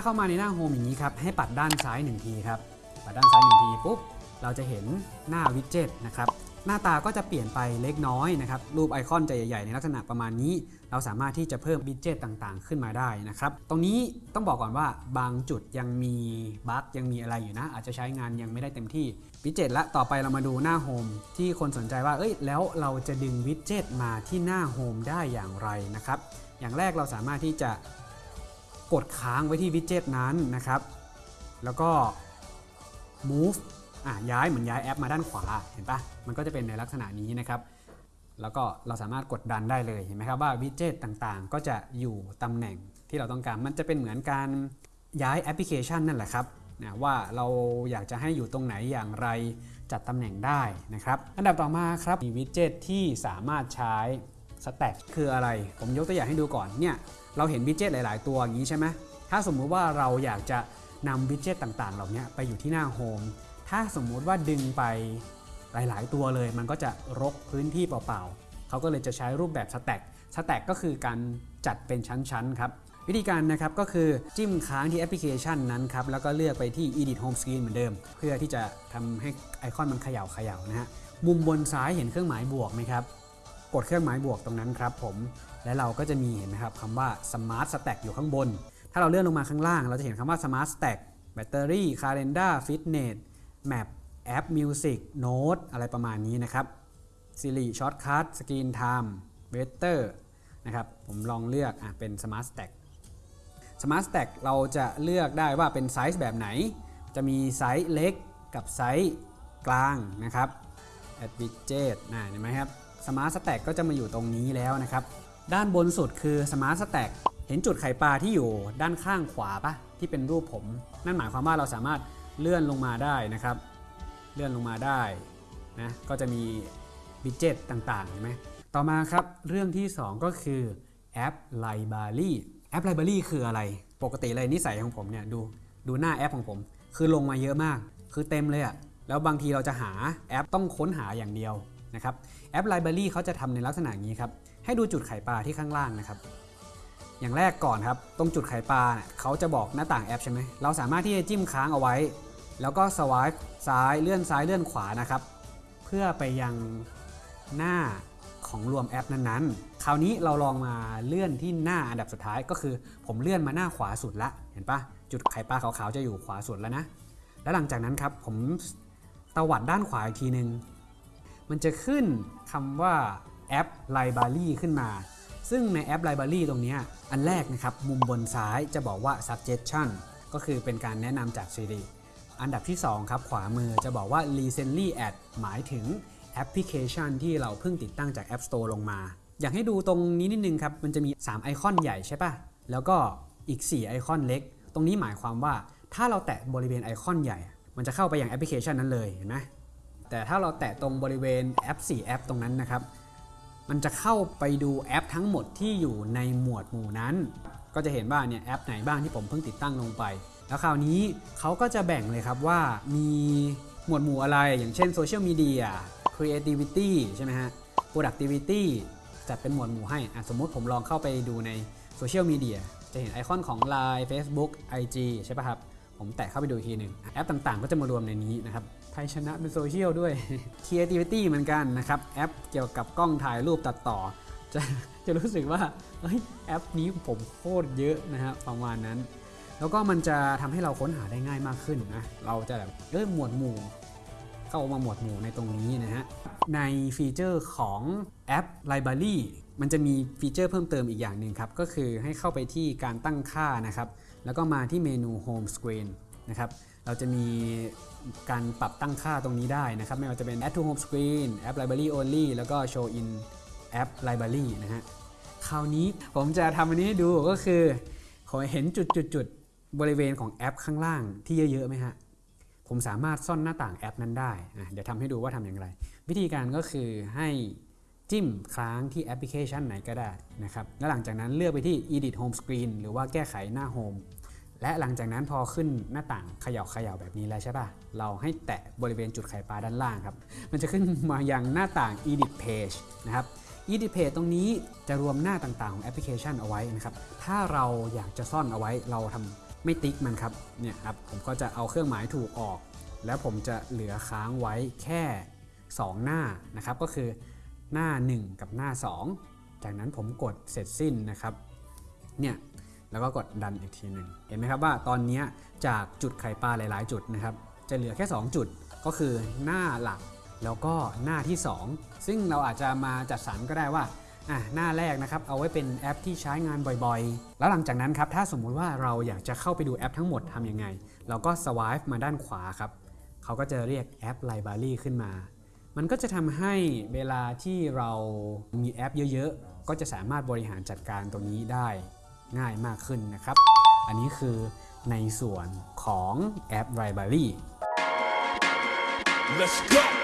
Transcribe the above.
าเข้ามาในหน้า Home อย่างนี้ครับ ให้ปัดด้านซ้ายหนึ่งทีครับ ปัดด้านซ้ายหนึ่งทีปุ๊บ เราจะเห็นหน้า widget นะครับ หน้าตาก็จะเปลี่ยนไปเล็กน้อยนะครับ รูปไอคอนจะใหญ่ๆ ในลักษณะประมาณนี้ เราสามารถที่จะเพิ่ม widget ต่างๆ ขึ้นมาได้นะครับ ตรงนี้ต้องบอกก่อนว่าบางจุดยังมี bug ยังมีอะไรอยู่นะ อาจจะใช้งานยังไม่ได้เต็มที่ widget ละต่อไปเรามาดูหน้า Home ที่คนสนใจว่า เอ้ย แล้วเราจะดึง widget มาที่หน้า Home ได้อย่างไรนะครับ อย่างแรกเราสามารถที่จะ กดค้างไว้ที่วิดเจ็ตนั้นนะครับ แล้วก็ move อะย้ายเหมือนย้ายแอปมาด้านขวาเห็นปะมันก็จะเป็นในลักษณะนี้นะครับแล้วก็เราสามารถกดดันได้เลยเห็นไหมครับว่าวิดเจ็ตต่างๆ ก็จะอยู่ตำแหน่งที่เราต้องการมันจะเป็นเหมือนการย้ายแอปพลิเคชันนั่นแหละครับนะว่าเราอยากจะให้อยู่ตรงไหนอย่างไรจัดตำแหน่งได้นะครับ อันดับต่อมาครับมีวิดเจ็ตที่สามารถใช้ สแต็กคืออะไร ผมยกตัวอย่างให้ดูก่อนเนี่ยเราเห็นวิดเจ็ตหลาย ๆ ตัวอย่างนี้ใช่ไหมถ้าสมมุติว่าเราอยากจะนำวิดเจ็ตต่าง ๆ เหล่านี้ไปอยู่ที่หน้าโฮมถ้าสมมุติว่าดึงไปหลาย ๆ ตัวเลย มันก็จะรกพื้นที่เปล่า ๆ เขาก็เลยจะใช้รูปแบบสแต็กสแต็กก็คือการจัดเป็นชั้น ๆ ครับวิธีการนะครับก็คือจิ้มค้างที่แอปพลิเคชันนั้นครับแล้วก็เลือกไปที่ Edit Home Screen เหมือนเดิม เพื่อที่จะทำให้ไอคอนมันเขย่าเขย่านะฮะมุมบนซ้ายเห็นเครื่องหมายบวกไหมครับ กดเครื่องหมายบวกตรงนั้นครับผม และเราก็จะมีเห็นไหมครับคำว่า Smart Stack อยู่ข้างบน ถ้าเราเลื่อนลงมาข้างล่าง เราจะเห็นคำว่า Smart Stack Battery Calendar Fitness Map แอป Music Note อะไรประมาณนี้นะครับ Siri Shortcut Screen Time Weather นะครับ ผมลองเลือกอะเป็น Smart Stack Smart Stack เราจะเลือกได้ว่าเป็นไซส์แบบไหน จะมีไซส์เล็กกับไซส์กลางนะครับ Add Widget นะเห็นไหมครับ Smart Stack ก็จะมาอยู่ตรงนี้แล้วนะครับ ด้านบนสุดคือ Smart Stack เห็นจุดไข่ปลาที่อยู่ด้านข้างขวาปะที่เป็นรูปผม นั่นหมายความว่าเราสามารถเลื่อนลงมาได้นะครับ เลื่อนลงมาได้นะก็จะมี widget ต่างๆเห็นไหมต่อมาครับเรื่องที่ 2 ก็คือแอป Library แอป Library คืออะไร ปกติเลยนิสัยของผมเนี่ยดูดูหน้าแอปของผม คือลงมาเยอะมาก คือเต็มเลยอะแล้วบางทีเราจะหาแอปต้องค้นหาอย่างเดียว นะครับแอป Library เขาจะทำในลักษณะนี้ครับให้ดูจุดไข่ปลาที่ข้างล่างนะครับ อย่างแรกก่อนครับตรงจุดไข่ปลาเนี่ยเขาจะบอกหน้าต่างแอปใช่ไหมเราสามารถที่จะจิ้มค้างเอาไว้ แล้วก็สวายซ้ายเลื่อนซ้ายเลื่อนขวานะครับ เพื่อไปยังหน้าของรวมแอปนั้นๆ คราวนี้เราลองมาเลื่อนที่หน้าอันดับสุดท้ายก็คือ ผมเลื่อนมาหน้าขวาสุดละ เห็นปะจุดไข่ปลาขาวๆจะอยู่ขวาสุดแล้วนะ แล้วหลังจากนั้นครับผมตวัดด้านขวาอีกทีหนึ่ง มันจะขึ้นคำว่าแอป Library ขึ้นมา ซึ่งในแอป Library ตรงนี้อันแรกนะครับ มุมบนซ้ายจะบอกว่า suggestion ก็คือเป็นการแนะนำจาก Siri อันดับที่ 2 ครับ ขวามือจะบอกว่า recently add หมายถึงแอปพลิเคชันที่เราเพิ่งติดตั้งจาก App Store ลงมา อยากให้ดูตรงนี้นิดนึงครับ มันจะมี 3 ไอคอนใหญ่ใช่ปะแล้วก็อีก 4 ไอคอนเล็ก ตรงนี้หมายความว่าถ้าเราแตะบริเวณไอคอนใหญ่ มันจะเข้าไปยังแอปพลิเคชันนั้นเลยเห็นไหม แต่ถ้าเราแตะตรงบริเวณแอป 4 แอปตรงนั้นนะครับ มันจะเข้าไปดูแอปทั้งหมดที่อยู่ในหมวดหมู่นั้น ก็จะเห็นว่าเนี่ยแอปไหนบ้างที่ผมเพิ่งติดตั้งลงไป แล้วคราวนี้เขาก็จะแบ่งเลยครับว่ามีหมวดหมู่อะไร อย่างเช่น Social Media Creativity ใช่ไหมฮะ Productivity จัดเป็นหมวดหมู่ให้สมมุติผมลองเข้าไปดูใน Social Media จะเห็นไอคอนของ Line Facebook IG ใช่ป่ะครับ ผมแตะเข้าไปดูอีกทีหนึ่งแอปต่างๆ ก็จะมารวมในนี้นะครับ ไทยชนะเป็นโซเชียลด้วย Creativity เหมือนกันนะครับ แอปเกี่ยวกับกล้องถ่ายรูปตัดต่อ จะจะรู้สึกว่าเฮ้ยแอปนี้ผมโคตรเยอะนะฮะประมาณนั้น แล้วก็มันจะทำให้เราค้นหาได้ง่ายมากขึ้นนะเราจะแบบเริ่มหมวดหมู่ เข้ามาหมวดหมู่ในตรงนี้นะฮะในฟีเจอร์ของแอป Library มันจะมีฟีเจอร์เพิ่มเติมอีกอย่างหนึ่งครับ ก็คือให้เข้าไปที่การตั้งค่านะครับ แล้วก็มาที่เมนู Home Screen นะครับ เราจะมีการปรับตั้งค่าตรงนี้ได้นะครับ ไม่ว่าจะเป็น Add to Home Screen App Library Only แล้วก็ Show in App Library นะฮะ คราวนี้ผมจะทำอันนี้ให้ดูก็คือขอเห็นจุดจุดจุดๆบริเวณของแอปข้างล่างที่เยอะๆไหมฮะ ผมสามารถซ่อนหน้าต่างแอปนั้นได้อะเดี๋ยวทำให้ดูว่าทำอย่างไร วิธีการก็คือให้จิ้มค้างที่แอปพลิเคชันไหนก็ได้นะครับ แล้วหลังจากนั้นเลือกไปที่ Edit Home Screen หรือว่าแก้ไขหน้า Home และหลังจากนั้นพอขึ้นหน้าต่างเขย่าเขย่าแบบนี้แล้วใช่ป่ะ เราให้แตะบริเวณจุดไข่ปลาด้านล่างครับ มันจะขึ้นมายังหน้าต่าง Edit Page นะครับ Edit Page ตรงนี้จะรวมหน้าต่างๆของแอปพลิเคชันเอาไว้นะครับ ถ้าเราอยากจะซ่อนเอาไว้เราทไม่ติ๊กมันครับ เนี่ยครับผมก็จะเอาเครื่องหมายถูกออก แล้วผมจะเหลือค้างไว้แค่ 2 หน้านะครับ ก็คือหน้า 1 กับหน้า 2 จากนั้นผมกดเสร็จสิ้นนะครับ เนี่ย แล้วก็กดดันอีกทีหนึ่งเห็นไหมครับว่าตอนนี้จากจุดไข่ปลาหลาย ๆ จุดนะครับจะเหลือแค่ 2 จุดก็คือหน้าหลักแล้วก็หน้าที่ 2 ซึ่งเราอาจจะมาจัดสรรก็ได้ว่าอะหน้าแรกนะครับเอาไว้เป็นแอปที่ใช้งานบ่อยๆ แล้วหลังจากนั้นครับถ้าสมมุติว่าเราอยากจะเข้าไปดูแอปทั้งหมดทำยังไง เราก็สวายมาด้านขวาครับเขาก็จะเรียกแอป Library ขึ้นมา มันก็จะทำให้เวลาที่เรามีแอปเยอะๆ ก็จะสามารถบริหารจัดการตรงนี้ได้ ง่ายมากขึ้นนะครับ อันนี้คือในส่วนของแอป Library Let's go.